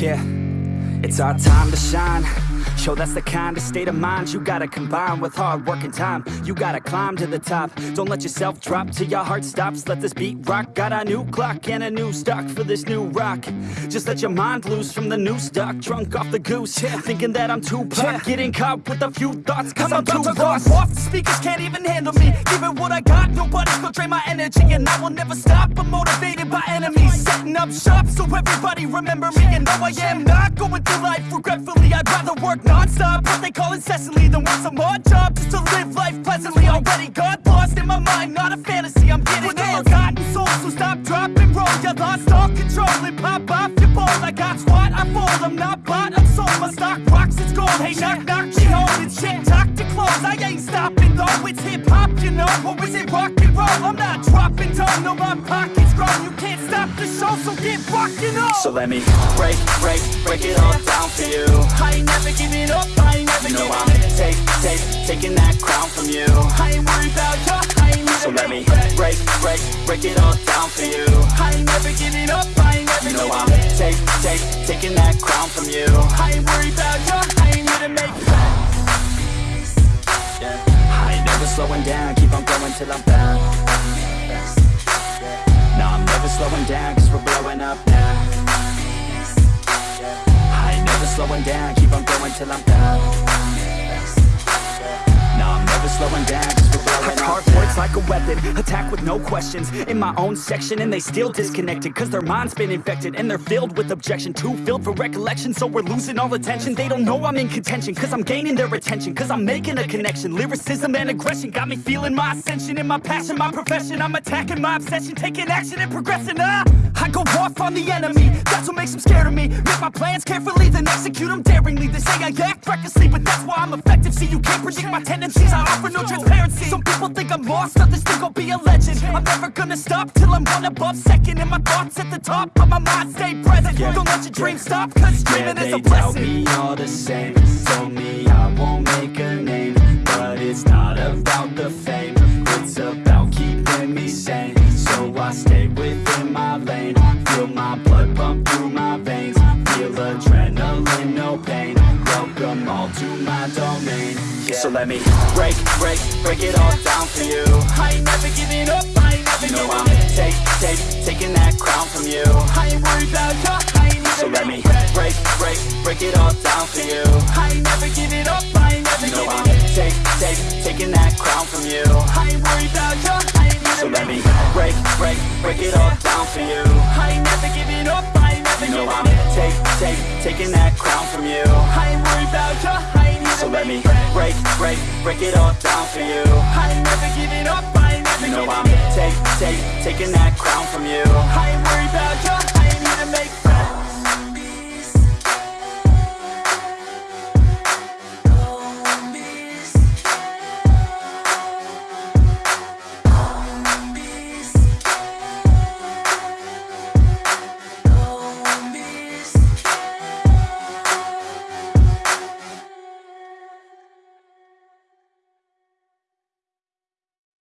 Yeah, it's our time to shine. Yo, that's the kind of state of mind you gotta combine with hard work and time. You gotta climb to the top. Don't let yourself drop till your heart stops. Let this beat rock. Got a new clock and a new stock for this new rock. Just let your mind loose from the new stock. Drunk off the goose, yeah. thinking that I'm too pop. Getting caught with a few thoughts, cause I'm, about too to lost. off. The speakers can't even handle me. Give it what I got, nobody's gonna drain my energy. And I will never stop. I'm motivated by enemies. Setting up shop so everybody remember me. And no, I am not going through life regretfully. I'd rather work non-stop, what they call incessantly, than work some odd job just to live life pleasantly. Already got lost in my mind, not a fantasy. I'm getting With a forgotten soul, so stop, drop, and roll. You lost all control and pop off your ball. I got squat, I fold. I'm not bought, I'm sold. My stock rocks, it's gold. Hey, knock, knock, she home. It's shit, talk to close. I ain't stopping though. It's hip hop, you know, or is it rock and roll? I'm not dropping down, no, my pocket's So let me break, break, break it all down for you. I ain't never giving up, I ain't never You I'm take, take, taking that crown from you. I ain't worried about ya, I ain't So let me break, break, break it all down for you. I ain't never giving up, I ain't never You know I'm take, take, taking that crown from you. I ain't worried about ya, I ain't here to make Yeah. I ain't never slowing down, keep on going till I'm back No, I'm never slowing down, cause we're blowing up now. Slowing down, keep on going till I'm down. I'm never slowing down, Hard words like a weapon, attack with no questions. In my own section and they still disconnected Cause their mind's been infected and they're filled with objection. Too filled for recollection so we're losing all attention. They don't know I'm in contention cause I'm gaining their attention Cause I'm making a connection, lyricism and aggression Got me feeling my ascension. In my passion, my profession I'm attacking my obsession, taking action and progressing ah! I go off on the enemy, that's what makes them scared of me. Make my plans carefully, then execute them daringly. They say I act recklessly, but that's why I'm effective. See, you can't predict my tendencies, I offer no transparency. Some people think I'm lost, others think I'll be a legend. I'm never gonna stop till I'm one above second. And my thoughts at the top, but my mind stay present. Don't let your dreams stop, cause Yeah, dreaming is they a blessing. me all the same So let me break, break, break it all down for you I ain't never giving up, I ain't never You know I'm up take, take, taking that crown from you I ain't worried about ya, I ain't So here to let me break, break, break it all down for you I ain't never giving up, I ain't never You know I'm up take, take, taking that crown from you I ain't worried about ya, I ain't here So let me break, break, break it all down for you I ain't never giving up, I ain't never You know I'm up take, take, taking that crown from you I ain't worried about ya, I ain't here So let me break, break, break it all down for you. I ain't never giving up, I ain't never You know I'm take, take, taking that crown from you. I ain't